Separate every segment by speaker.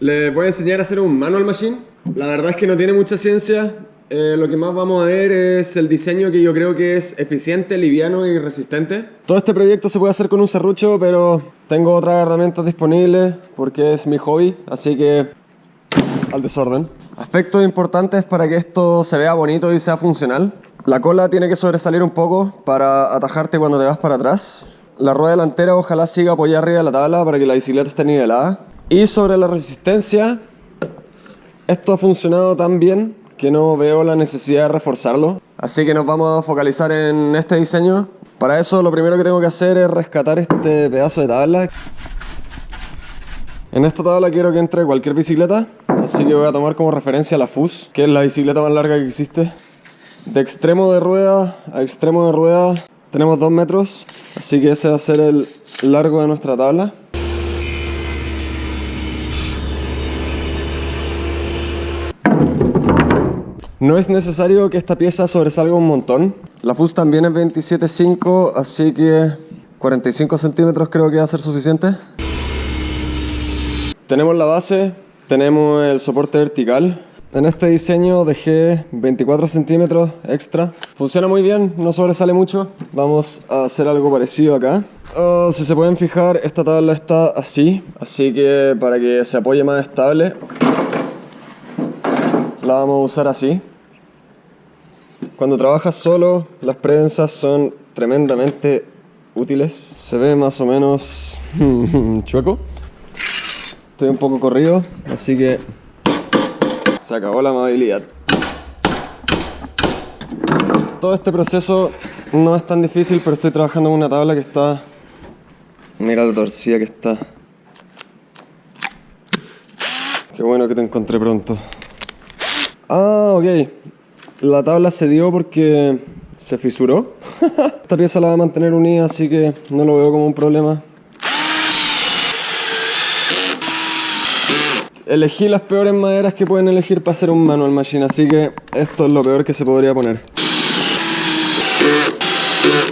Speaker 1: Les voy a enseñar a hacer un manual machine. La verdad es que no tiene mucha ciencia. Eh, lo que más vamos a ver es el diseño que yo creo que es eficiente, liviano y resistente. Todo este proyecto se puede hacer con un serrucho, pero tengo otras herramientas disponibles porque es mi hobby, así que al desorden. Aspectos importantes para que esto se vea bonito y sea funcional. La cola tiene que sobresalir un poco para atajarte cuando te vas para atrás. La rueda delantera ojalá siga apoyada arriba de la tabla para que la bicicleta esté nivelada. Y sobre la resistencia, esto ha funcionado tan bien que no veo la necesidad de reforzarlo. Así que nos vamos a focalizar en este diseño. Para eso lo primero que tengo que hacer es rescatar este pedazo de tabla. En esta tabla quiero que entre cualquier bicicleta, así que voy a tomar como referencia la FUS, que es la bicicleta más larga que existe. De extremo de rueda a extremo de rueda tenemos 2 metros, así que ese va a ser el largo de nuestra tabla. No es necesario que esta pieza sobresalga un montón. La FUS también es 27.5, así que 45 centímetros creo que va a ser suficiente. Tenemos la base, tenemos el soporte vertical. En este diseño dejé 24 centímetros extra. Funciona muy bien, no sobresale mucho. Vamos a hacer algo parecido acá. Oh, si se pueden fijar, esta tabla está así. Así que para que se apoye más estable, la vamos a usar así. Cuando trabajas solo, las prensas son tremendamente útiles. Se ve más o menos chueco. Estoy un poco corrido, así que se acabó la amabilidad. Todo este proceso no es tan difícil, pero estoy trabajando en una tabla que está... Mira la torcida que está. Qué bueno que te encontré pronto. Ah, ok. La tabla se dio porque se fisuró. Esta pieza la va a mantener unida, así que no lo veo como un problema. Elegí las peores maderas que pueden elegir para hacer un manual machine, así que esto es lo peor que se podría poner.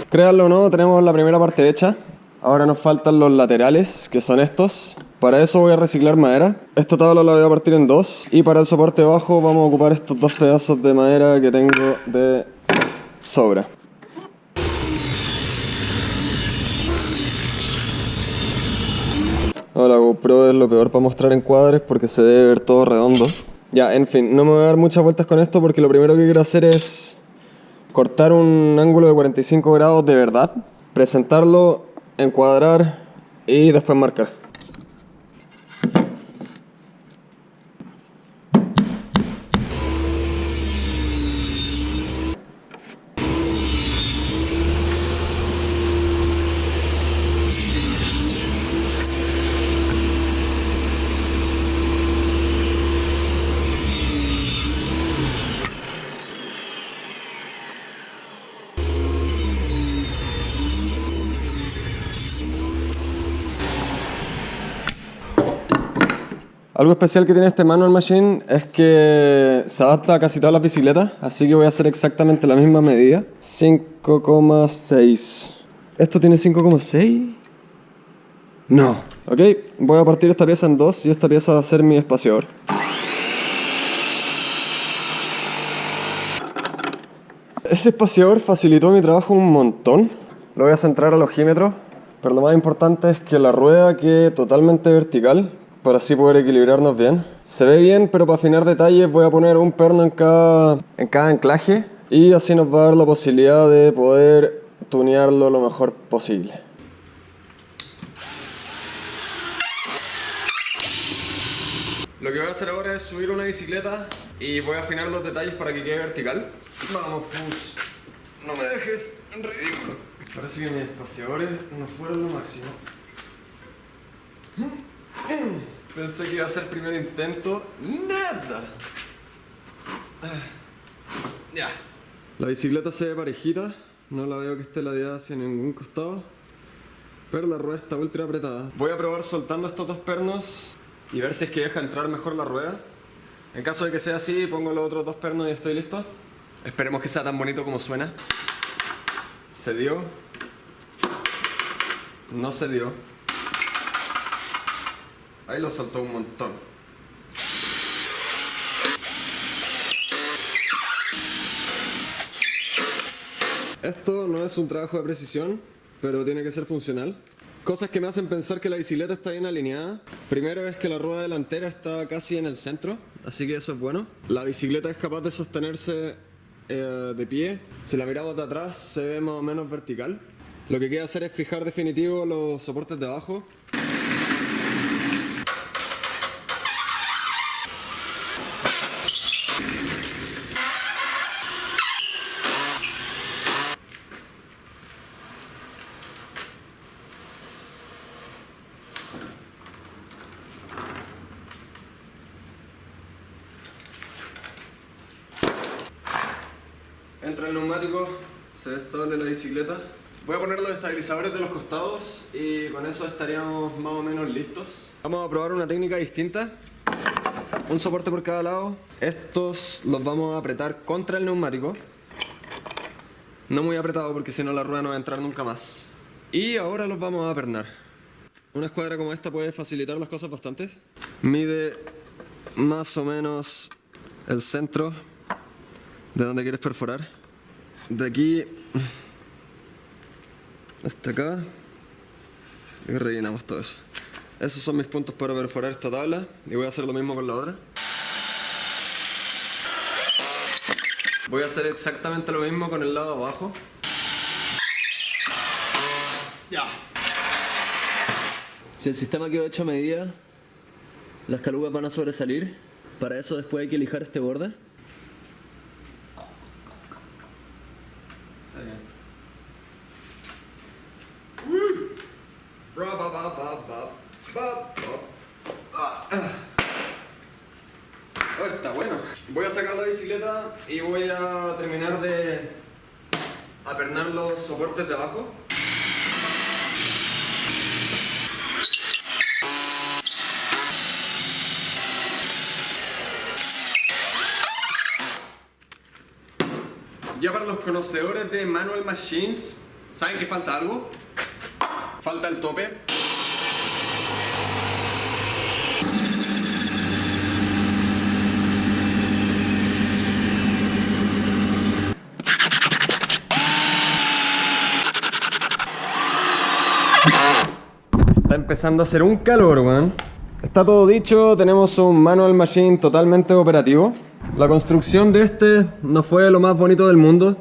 Speaker 1: Créanlo o no, tenemos la primera parte hecha. Ahora nos faltan los laterales, que son estos. Para eso voy a reciclar madera. Esta tabla la voy a partir en dos. Y para el soporte bajo vamos a ocupar estos dos pedazos de madera que tengo de sobra. la GoPro es lo peor para mostrar en cuadres porque se debe ver todo redondo. Ya, en fin, no me voy a dar muchas vueltas con esto porque lo primero que quiero hacer es cortar un ángulo de 45 grados de verdad, presentarlo, encuadrar y después marcar. Algo especial que tiene este manual machine es que se adapta a casi todas las bicicletas, así que voy a hacer exactamente la misma medida. 5,6. ¿Esto tiene 5,6? No. Ok, voy a partir esta pieza en dos y esta pieza va a ser mi espaciador. Ese espaciador facilitó mi trabajo un montón. Lo voy a centrar al ojímetro, pero lo más importante es que la rueda quede totalmente vertical para así poder equilibrarnos bien. Se ve bien, pero para afinar detalles voy a poner un perno en cada, en cada anclaje y así nos va a dar la posibilidad de poder tunearlo lo mejor posible. Lo que voy a hacer ahora es subir una bicicleta y voy a afinar los detalles para que quede vertical. Vamos, Fus. No me dejes ridículo. Parece que mis espaciadores no fueron lo máximo. Pensé que iba a ser el primer intento. ¡Nada! Ya. La bicicleta se ve parejita. No la veo que esté ladeada hacia ningún costado. Pero la rueda está ultra apretada. Voy a probar soltando estos dos pernos y ver si es que deja entrar mejor la rueda. En caso de que sea así, pongo los otros dos pernos y estoy listo. Esperemos que sea tan bonito como suena. Se dio. No se dio. Ahí lo soltó un montón. Esto no es un trabajo de precisión, pero tiene que ser funcional. Cosas que me hacen pensar que la bicicleta está bien alineada. Primero es que la rueda delantera está casi en el centro, así que eso es bueno. La bicicleta es capaz de sostenerse eh, de pie. Si la miramos de atrás se ve más o menos vertical. Lo que queda hacer es fijar definitivo los soportes de abajo. Entra el neumático, se ve estable la bicicleta. Voy a poner los estabilizadores de los costados y con eso estaríamos más o menos listos. Vamos a probar una técnica distinta. Un soporte por cada lado. Estos los vamos a apretar contra el neumático. No muy apretado porque si no la rueda no va a entrar nunca más. Y ahora los vamos a apernar. Una escuadra como esta puede facilitar las cosas bastante. Mide más o menos el centro de donde quieres perforar. De aquí hasta acá. Y rellenamos todo eso. Esos son mis puntos para perforar esta tabla. Y voy a hacer lo mismo con la otra. Voy a hacer exactamente lo mismo con el lado abajo. Ya. Si el sistema quedó hecho a medida, las calugas van a sobresalir. Para eso después hay que lijar este borde. Oh, está bueno. Voy a sacar la bicicleta y voy a terminar de apernar los soportes de abajo. Ya para los conocedores de Manual Machines, ¿saben que falta algo? Falta el tope. Está empezando a hacer un calor, weón. Está todo dicho, tenemos un manual machine totalmente operativo. La construcción de este no fue lo más bonito del mundo.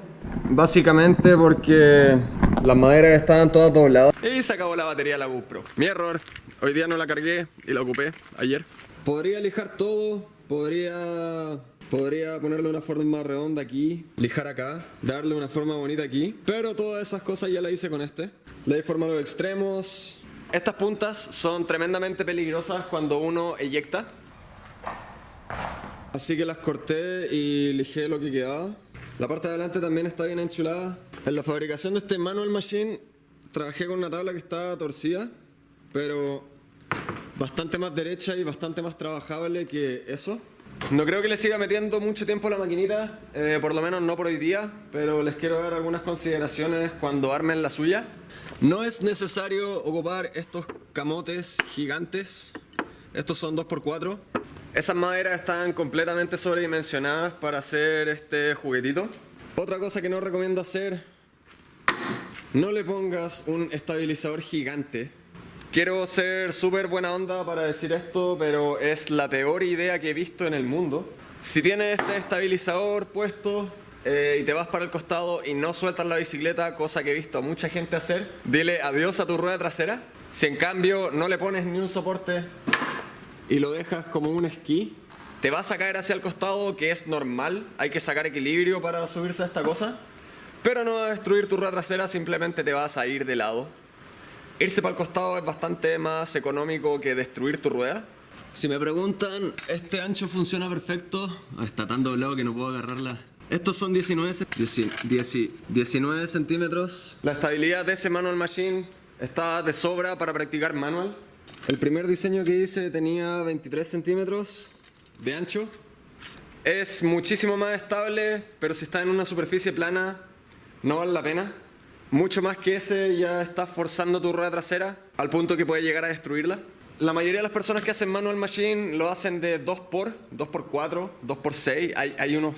Speaker 1: Básicamente porque las maderas estaban todas dobladas. Y se acabó la batería de la GoPro. Mi error. Hoy día no la cargué y la ocupé ayer. Podría lijar todo, podría Podría ponerle una forma más redonda aquí, lijar acá, darle una forma bonita aquí, pero todas esas cosas ya las hice con este. Le di forma a los extremos. Estas puntas son tremendamente peligrosas cuando uno eyecta. Así que las corté y lijé lo que quedaba. La parte de adelante también está bien enchulada. En la fabricación de este manual machine trabajé con una tabla que estaba torcida, pero bastante más derecha y bastante más trabajable que eso. No creo que le siga metiendo mucho tiempo la maquinita, eh, por lo menos no por hoy día, pero les quiero dar algunas consideraciones cuando armen la suya. No es necesario ocupar estos camotes gigantes, estos son 2x4. Esas maderas están completamente sobredimensionadas para hacer este juguetito. Otra cosa que no recomiendo hacer, no le pongas un estabilizador gigante Quiero ser súper buena onda para decir esto, pero es la peor idea que he visto en el mundo. Si tienes este estabilizador puesto eh, y te vas para el costado y no sueltas la bicicleta, cosa que he visto a mucha gente hacer, dile adiós a tu rueda trasera. Si en cambio no le pones ni un soporte y lo dejas como un esquí, te vas a caer hacia el costado, que es normal, hay que sacar equilibrio para subirse a esta cosa, pero no va a destruir tu rueda trasera, simplemente te vas a ir de lado Irse para el costado es bastante más económico que destruir tu rueda. Si me preguntan, este ancho funciona perfecto. Está tan doblado que no puedo agarrarla. Estos son 19, 19 centímetros. La estabilidad de ese manual machine está de sobra para practicar manual. El primer diseño que hice tenía 23 centímetros de ancho. Es muchísimo más estable, pero si está en una superficie plana, no vale la pena. Mucho más que ese ya estás forzando tu rueda trasera al punto que puede llegar a destruirla. La mayoría de las personas que hacen manual machine lo hacen de 2x, 2x4, 2x6. Hay, hay unos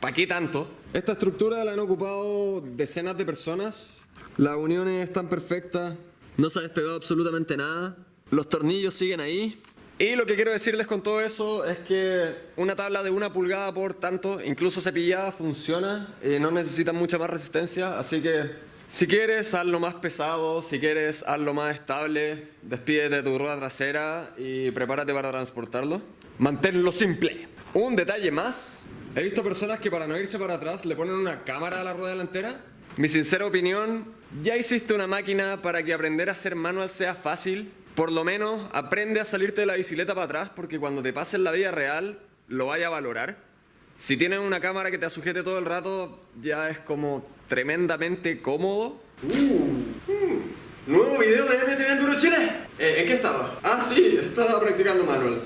Speaker 1: ¿para qué tanto? Esta estructura la han ocupado decenas de personas. Las uniones están perfectas. No se ha despegado absolutamente nada. Los tornillos siguen ahí. Y lo que quiero decirles con todo eso es que una tabla de una pulgada por tanto, incluso cepillada, funciona. y no necesita mucha más resistencia. Así que si quieres, hazlo más pesado. Si quieres, hazlo más estable. Despídete de tu rueda trasera y prepárate para transportarlo. Manténlo simple. Un detalle más. He visto personas que para no irse para atrás le ponen una cámara a la rueda delantera. Mi sincera opinión, ya hiciste una máquina para que aprender a hacer manual sea fácil. Por lo menos aprende a salirte de la bicicleta para atrás porque cuando te pases la vida real lo vaya a valorar. Si tienes una cámara que te sujete todo el rato, ya es como tremendamente cómodo. Uh, nuevo video de MTV Enduro Chile. Eh, ¿En qué estaba? Ah, sí, estaba practicando manual.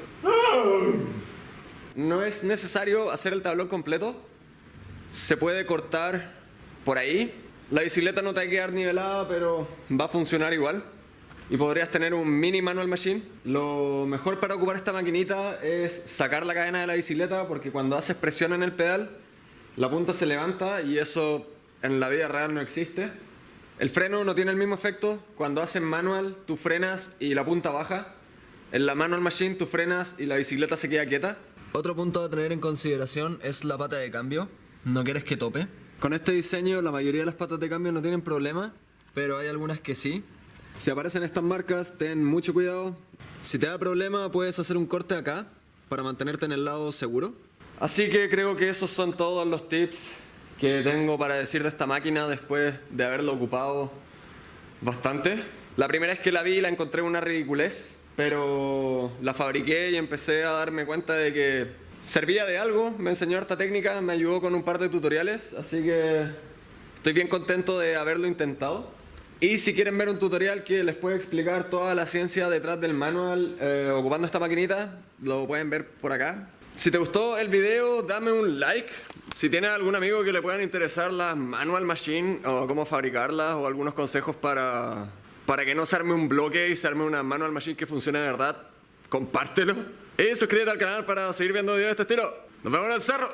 Speaker 1: No es necesario hacer el tablón completo. Se puede cortar por ahí. La bicicleta no te va a quedar nivelada, pero va a funcionar igual. Y podrías tener un mini manual machine. Lo mejor para ocupar esta maquinita es sacar la cadena de la bicicleta porque cuando haces presión en el pedal, la punta se levanta y eso en la vida real no existe. El freno no tiene el mismo efecto. Cuando haces manual, tú frenas y la punta baja. En la manual machine tú frenas y la bicicleta se queda quieta. Otro punto a tener en consideración es la pata de cambio. No quieres que tope. Con este diseño la mayoría de las patas de cambio no tienen problema, pero hay algunas que sí. Si aparecen estas marcas, ten mucho cuidado. Si te da problema, puedes hacer un corte acá para mantenerte en el lado seguro. Así que creo que esos son todos los tips que tengo para decir de esta máquina después de haberlo ocupado bastante. La primera vez que la vi la encontré una ridiculez pero la fabriqué y empecé a darme cuenta de que servía de algo, me enseñó esta técnica, me ayudó con un par de tutoriales, así que estoy bien contento de haberlo intentado. Y si quieren ver un tutorial que les puede explicar toda la ciencia detrás del manual eh, ocupando esta maquinita, lo pueden ver por acá. Si te gustó el video, dame un like. Si tienes algún amigo que le puedan interesar las manual machine o cómo fabricarlas o algunos consejos para para que no se arme un bloque y se arme una manual machine que funcione de verdad, compártelo. Y suscríbete al canal para seguir viendo videos de este estilo. Nos vemos en el cerro.